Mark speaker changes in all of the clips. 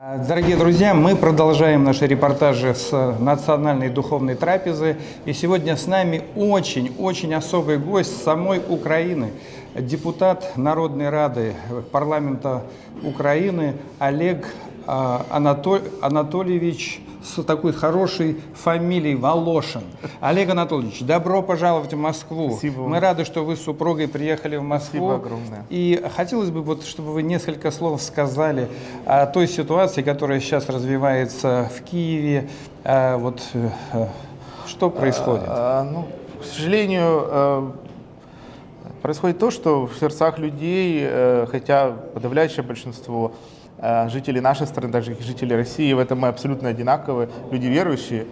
Speaker 1: Дорогие друзья, мы продолжаем наши репортажи с национальной духовной трапезы. И сегодня с нами очень-очень особый гость самой Украины, депутат Народной Рады парламента Украины Олег а, Анатоль, Анатольевич с такой хорошей фамилией Волошин. Олег Анатольевич, добро пожаловать в Москву.
Speaker 2: Спасибо.
Speaker 1: Мы рады, что вы с супругой приехали в Москву.
Speaker 2: Спасибо огромное.
Speaker 1: И хотелось бы, вот, чтобы вы несколько слов сказали о той ситуации, которая сейчас развивается в Киеве. А, вот, э, что происходит?
Speaker 2: А, ну, к сожалению, э, происходит то, что в сердцах людей, э, хотя подавляющее большинство э, жителей нашей страны, также и жителей России, в этом мы абсолютно одинаковые, люди верующие,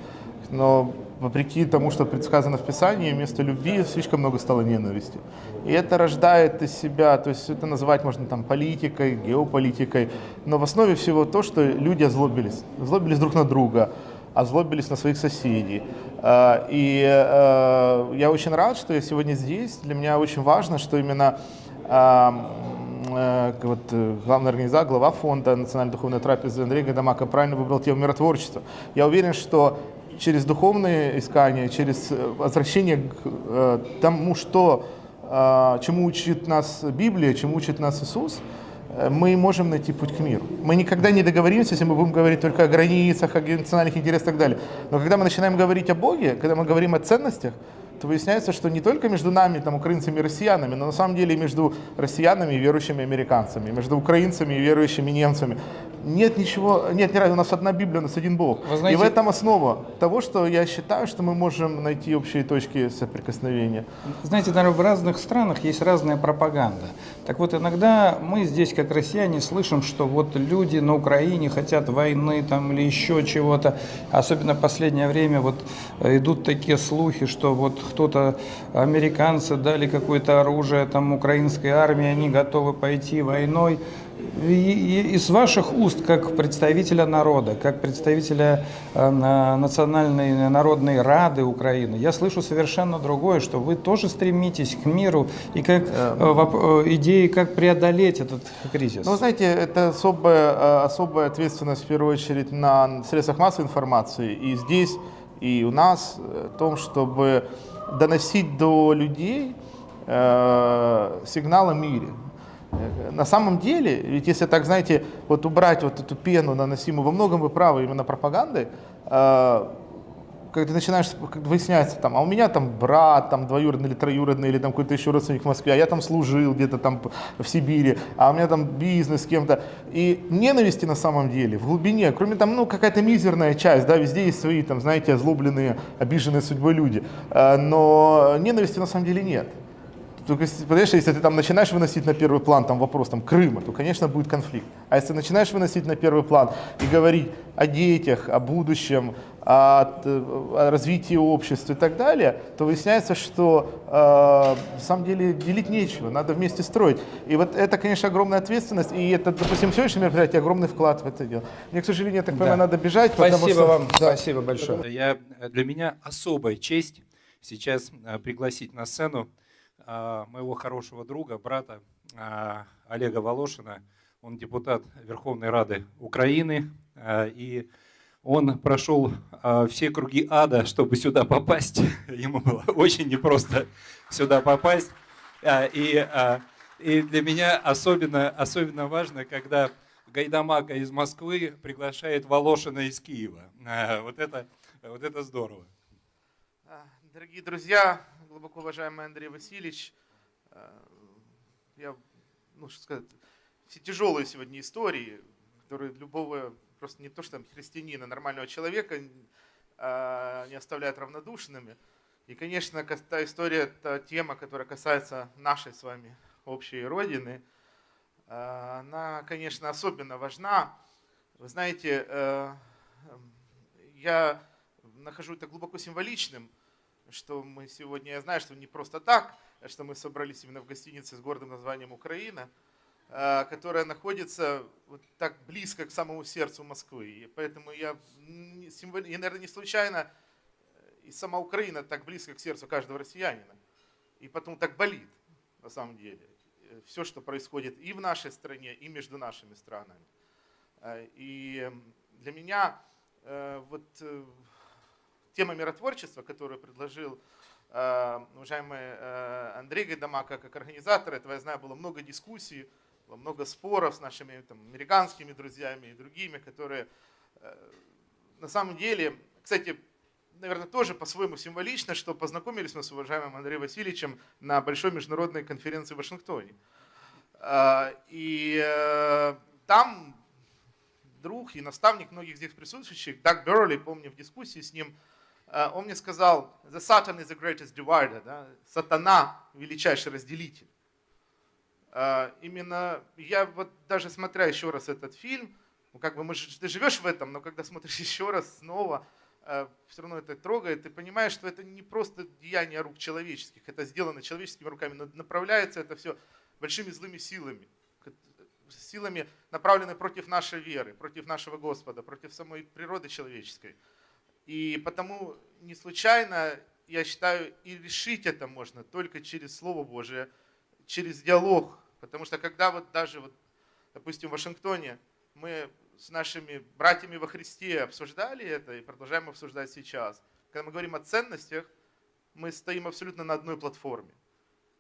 Speaker 2: но вопреки тому, что предсказано в Писании, вместо любви слишком много стало ненависти. И это рождает из себя, то есть это называть можно там политикой, геополитикой, но в основе всего то, что люди озлобились, озлобились друг на друга, озлобились на своих соседей. Э, И э, я очень рад, что я сегодня здесь. Для меня очень важно, что именно вот, э, главный организатор, глава фонда Национальной духовной трапезы Андрей Гадамака правильно выбрал тему миротворчества. Я уверен, что через духовные искания, через э, возвращение к э, тому, что, э, чему учит нас Библия, чему учит нас Иисус, э, мы можем найти путь к миру. Мы никогда не договоримся, если мы будем говорить только о границах, о национальных интересах и так далее. Но когда мы начинаем говорить о Боге, когда мы говорим о ценностях, то выясняется, что не только между нами, там, украинцами и россиянами, но на самом деле и между россиянами и верующими американцами, между украинцами и верующими немцами. Нет ничего, нет, не разу, у нас одна Библия, у нас один Бог.
Speaker 1: Вы знаете-
Speaker 2: И в этом основа того, что я считаю, что мы можем найти общие точки соприкосновения.
Speaker 1: Знаете, наверное, в разных странах есть разная пропаганда. Так вот, иногда мы здесь, как россияне, слышим, что вот люди на Украине хотят войны там или еще чего-то. Особенно в последнее время вот э, идут такие слухи, что вот кто-то, американцы дали какое-то оружие там украинской армии, они готовы пойти войной. И, и- из ваших уст, как представителя народа, как представителя э, на- Национальной народной рады Украины, я слышу совершенно другое, что вы тоже стремитесь к миру и как э, э, идеи, как преодолеть этот кризис.
Speaker 2: Ну, вы знаете, это особая, особая ответственность, в первую очередь, на средствах массовой информации. И здесь, и у нас, в том, чтобы доносить до людей э, сигнал о мире. Э, На самом деле, ведь если так, знаете, вот убрать вот эту пену, наносимую, во многом вы правы именно пропагандой, э, когда ты начинаешь, выясняется, там, а у меня там брат, там, двоюродный или троюродный, или там какой-то еще родственник в Москве, а я там служил где-то там в Сибири, а у меня там бизнес с кем-то. И ненависти на самом деле в глубине, кроме там, ну, какая-то мизерная часть, да, везде есть свои, там, знаете, озлобленные, обиженные судьбой люди, Э, но ненависти на самом деле нет. Только, понимаешь, если ты там начинаешь выносить на первый план там, вопрос там, Крыма, то, конечно, будет конфликт. А если начинаешь выносить на первый план и говорить о детях, о будущем, о, о развитии общества и так далее, то выясняется, что э, на самом деле делить нечего, надо вместе строить. И вот это, конечно, огромная ответственность, и это, допустим, сегодняшнее мероприятие огромный вклад в это дело. Мне, к сожалению, я так понимаю, надо бежать, потому
Speaker 1: Спасибо
Speaker 2: что...
Speaker 1: вам,
Speaker 2: Да.
Speaker 1: спасибо большое.
Speaker 3: Я, для меня особая честь сейчас а, пригласить на сцену моего хорошего друга, брата а, Олега Волошина. Он депутат Верховной Рады Украины, а, и он прошел а, все круги ада, чтобы сюда попасть. Ему было очень непросто сюда попасть. А, И, а, и для меня особенно, особенно важно, когда Гайдамака из Москвы приглашает Волошина из Киева. А, Вот это, вот это здорово.
Speaker 2: А, Дорогие друзья, глубоко уважаемый Андрей Васильевич, э, я, ну, что сказать, все тяжелые сегодня истории, которые любого, просто не то что там христианина, нормального человека э, не оставляют равнодушными. И, конечно, та история, та тема, которая касается нашей с вами общей Родины, э, она, конечно, особенно важна. Вы знаете, э, я нахожу это глубоко символичным, что мы сегодня, я знаю, что не просто так, что мы собрались именно в гостинице с гордым названием Украина, э, которая находится вот так близко к самому сердцу Москвы. И поэтому я, не символи- и, наверное, не случайно э, и сама Украина так близко к сердцу каждого россиянина. И потом так болит, на самом деле, все, что происходит и в нашей стране, и между нашими странами. Э, и для меня э, вот э, тема миротворчества, которую предложил уважаемый Андрей Гайдамака как организатор этого, я знаю, было много дискуссий, было много споров с нашими там, американскими друзьями и другими, которые на самом деле, кстати, наверное, тоже по-своему символично, что познакомились мы с уважаемым Андреем Васильевичем на большой международной конференции в Вашингтоне. И там друг и наставник многих здесь присутствующих, Даг Берли, помню в дискуссии с ним, э, он мне сказал, the Satan is the greatest divider, да? сатана величайший разделитель. Э, именно я вот даже смотря еще раз этот фильм, ну как бы ты живешь в этом, но когда смотришь еще раз снова, э, все равно это трогает, ты понимаешь, что это не просто деяние рук человеческих, это сделано человеческими руками, но направляется это все большими злыми силами силами, направлены против нашей веры, против нашего Господа, против самой природы человеческой. И потому не случайно, я считаю, и решить это можно только через Слово Божие, через диалог. Потому что когда вот даже, вот, допустим, в Вашингтоне мы с нашими братьями во Христе обсуждали это и продолжаем обсуждать сейчас, когда мы говорим о ценностях, мы стоим абсолютно на одной платформе.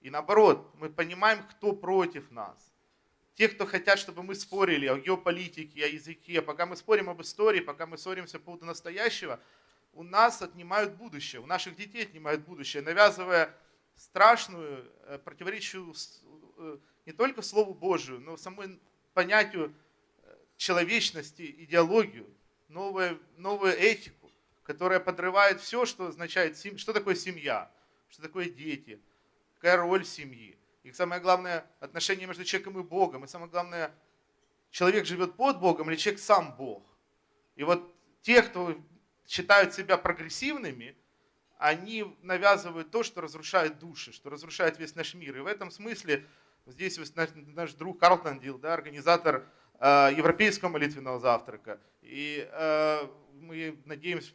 Speaker 2: И наоборот, мы понимаем, кто против нас. Те, кто хотят, чтобы мы спорили о геополитике, о языке, пока мы спорим об истории, пока мы ссоримся по поводу настоящего, у нас отнимают будущее, у наших детей отнимают будущее, навязывая страшную, э, противоречию э, не только Слову Божию, но самому понятию э, человечности, идеологию, новую, новую этику, которая подрывает все, что означает, что такое семья, что такое дети, какая роль семьи. И самое главное, отношение между человеком и Богом. И самое главное, человек живет под Богом или человек сам Бог. И вот те, кто считают себя прогрессивными, они навязывают то, что разрушает души, что разрушает весь наш мир. И в этом смысле здесь наш, наш друг Карл Тандил, да, организатор э, Европейского молитвенного завтрака. И э, мы надеемся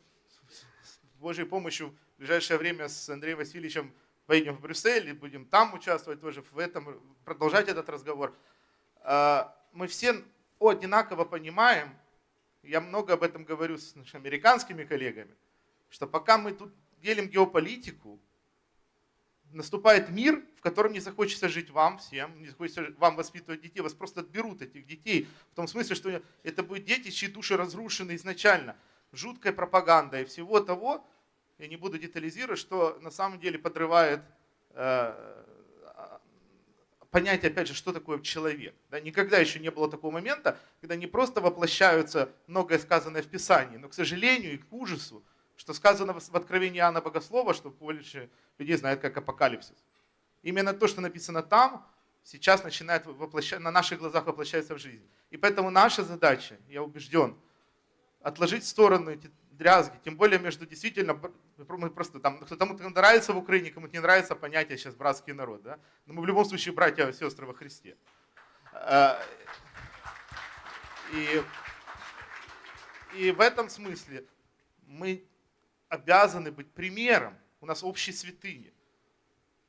Speaker 2: с Божьей помощью в ближайшее время с Андреем Васильевичем поедем в Брюссель и будем там участвовать тоже в этом, продолжать этот разговор. А, мы все одинаково понимаем, я много об этом говорю с нашими американскими коллегами, что пока мы тут делим геополитику, наступает мир, в котором не захочется жить вам всем, не захочется вам воспитывать детей, вас просто отберут этих детей. В том смысле, что это будут дети, чьи души разрушены изначально жуткой пропагандой и всего того, я не буду детализировать, что на самом деле подрывает э, понятие, опять же, что такое человек. Да, никогда еще не было такого момента, когда не просто воплощаются многое сказанное в Писании, но, к сожалению и к ужасу, что сказано в Откровении Иоанна Богослова, что больше людей знают как апокалипсис. Именно то, что написано там, сейчас начинает воплощать, на наших глазах воплощается в жизнь. И поэтому наша задача, я убежден, отложить в сторону эти дрязги, тем более между действительно, мы просто там, кому-то нравится в Украине, кому-то не нравится понятие сейчас братский народ, да? но мы в любом случае братья и сестры во Христе. А, и, и в этом смысле мы обязаны быть примером. У нас общие святыни.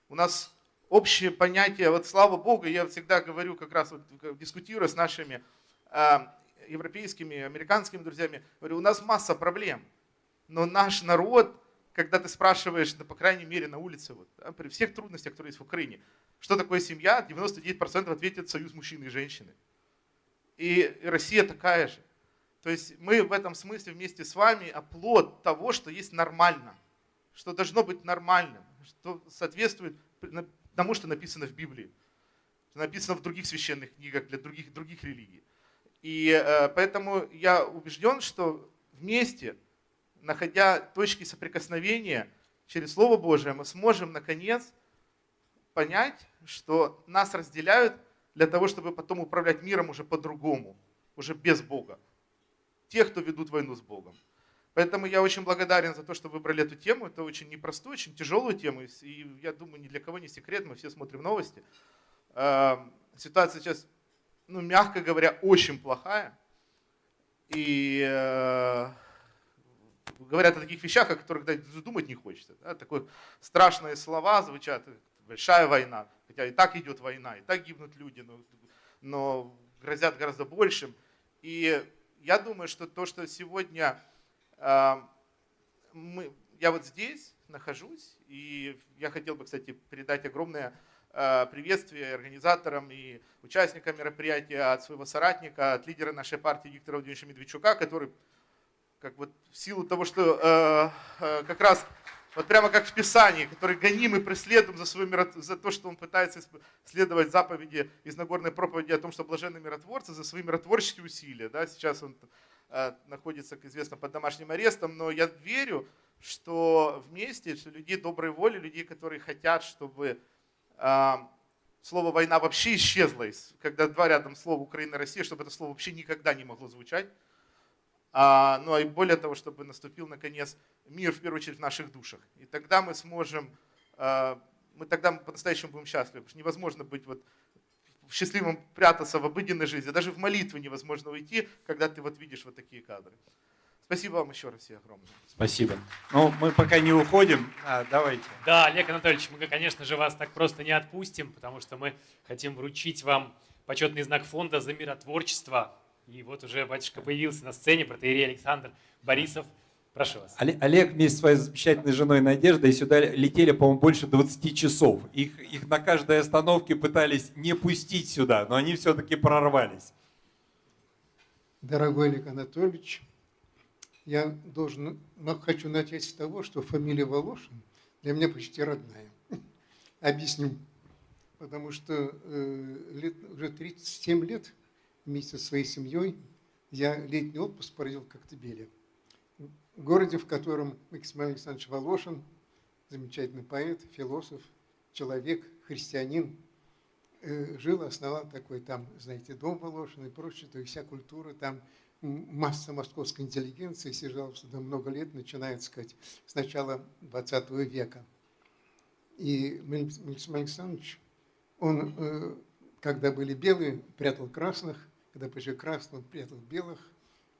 Speaker 2: У нас общее понятие, вот слава Богу, я всегда говорю, как раз вот, дискутируя с нашими а, европейскими, американскими друзьями, говорю, у нас масса проблем, но наш народ, когда ты спрашиваешь, да, по крайней мере, на улице, вот, да, при всех трудностях, которые есть в Украине, что такое семья, 99% ответит союз мужчины и женщины. И Россия такая же. То есть мы в этом смысле вместе с вами оплот того, что есть нормально, что должно быть нормальным, что соответствует тому, что написано в Библии, что написано в других священных книгах для других, других религий. И э, поэтому я убежден, что вместе, находя точки соприкосновения через Слово Божие, мы сможем наконец понять, что нас разделяют для того, чтобы потом управлять миром уже по-другому, уже без Бога. Те, кто ведут войну с Богом. Поэтому я очень благодарен за то, что выбрали эту тему. Это очень непростую, очень тяжелую тему. И я думаю, ни для кого не секрет, мы все смотрим новости. Эм, ситуация сейчас ну, мягко говоря, очень плохая. И э, говорят о таких вещах, о которых даже думать не хочется. Да? Такое страшные слова звучат, большая война, хотя и так идет война, и так гибнут люди, но, но грозят гораздо большим. И я думаю, что то, что сегодня э, мы, я вот здесь нахожусь, и я хотел бы, кстати, передать огромное приветствие организаторам и участникам мероприятия от своего соратника, от лидера нашей партии Виктора Владимировича Медведчука, который как вот в силу того, что э, э, как раз вот прямо как в Писании, который гоним и преследуем за, свою миро... за то, что он пытается следовать заповеди из Нагорной проповеди о том, что блаженны миротворцы, за свои миротворческие усилия. Да? Сейчас он э, находится, как известно, под домашним арестом, но я верю, что вместе, что людей доброй воли, людей, которые хотят, чтобы э, слово «война» вообще исчезло, когда два рядом слова «Украина» и «Россия», чтобы это слово вообще никогда не могло звучать, а, ну и более того, чтобы наступил наконец мир, в первую очередь, в наших душах. И тогда мы сможем, а, мы тогда по-настоящему будем счастливы, потому что невозможно быть вот счастливым прятаться в обыденной жизни, даже в молитве невозможно уйти, когда ты вот видишь вот такие кадры. Спасибо вам еще раз всем огромное.
Speaker 3: Спасибо. Ну, мы пока не уходим, а, давайте.
Speaker 4: Да, Олег Анатольевич, мы, конечно же, вас так просто не отпустим, потому что мы хотим вручить вам почетный знак фонда за миротворчество и вот уже батюшка появился на сцене, протеерей Александр Борисов. Прошу вас.
Speaker 3: Олег вместе с своей замечательной женой Надеждой сюда летели, по-моему, больше 20 часов. Их, их на каждой остановке пытались не пустить сюда, но они все-таки прорвались.
Speaker 5: Дорогой Олег Анатольевич, я должен, хочу начать с того, что фамилия Волошин для меня почти родная. Объясню. Потому что э, лет, уже 37 лет вместе со своей семьей я летний отпуск провел в Коктебеле. В городе, в котором Максим Александрович Волошин, замечательный поэт, философ, человек, христианин, э, жил, основал такой там, знаете, дом Волошин и прочее, то есть вся культура, там масса московской интеллигенции сижала сюда много лет, начиная, так сказать, с начала 20 века. И Максим Александрович, он, э, когда были белые, прятал красных, когда пришли красных, прятал белых.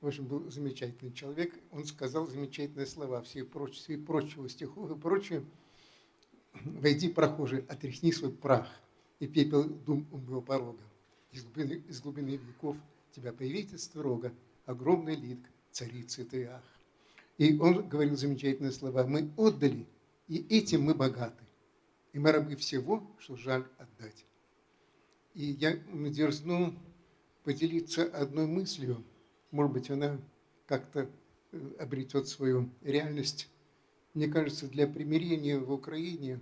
Speaker 5: В общем, был замечательный человек. Он сказал замечательные слова, все прочие, все прочего стихов и прочее. «Войди, прохожий, отряхни свой прах, и пепел дум умного порога. Из глубины, из глубины веков тебя появится строго, огромный лик царицы ты ах». И он говорил замечательные слова. «Мы отдали, и этим мы богаты, и мы рабы всего, что жаль отдать». И я дерзну поделиться одной мыслью. Может быть, она как-то э, обретет свою реальность. Мне кажется, для примирения в Украине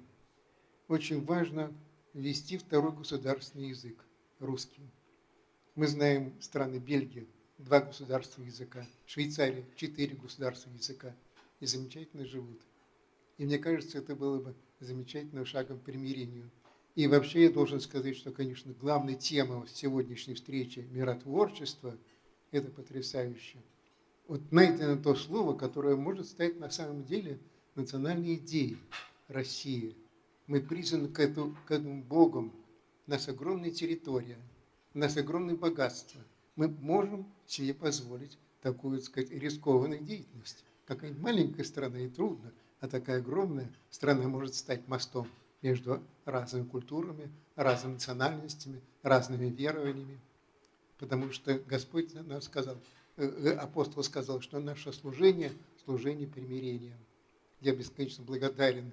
Speaker 5: очень важно ввести второй государственный язык, русский. Мы знаем страны Бельгии, два государственных языка, Швейцария, четыре государственных языка, и замечательно живут. И мне кажется, это было бы замечательным шагом к примирению. И вообще я должен сказать, что, конечно, главная тема сегодняшней встречи – миротворчество – это потрясающе. Вот найдено то слово, которое может стать на самом деле национальной идеей России. Мы призваны к этому, к этому Богом. У нас огромная территория, у нас огромное богатство. Мы можем себе позволить такую, так сказать, рискованную деятельность. Какая-нибудь маленькая страна и трудно, а такая огромная страна может стать мостом между разными культурами, разными национальностями, разными верованиями. Потому что Господь нам сказал, э, э, апостол сказал, что наше служение – служение примирения. Я бесконечно благодарен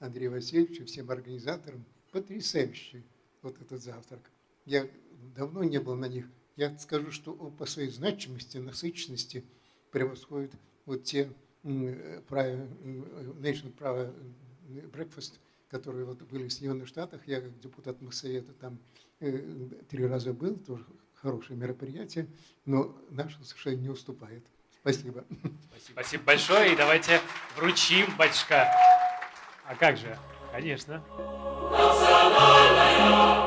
Speaker 5: Андрею Васильевичу, всем организаторам. Потрясающий вот этот завтрак. Я давно не был на них. Я скажу, что он по своей значимости, насыщенности превосходит вот те правила, Nation право Breakfast – которые вот были в Соединенных Штатах. Я как депутат Моссовета там э, три раза был, тоже хорошее мероприятие, но наше совершенно не уступает. Спасибо.
Speaker 4: Спасибо, Спасибо большое. И давайте вручим, батюшка. А как же? Конечно. Национальная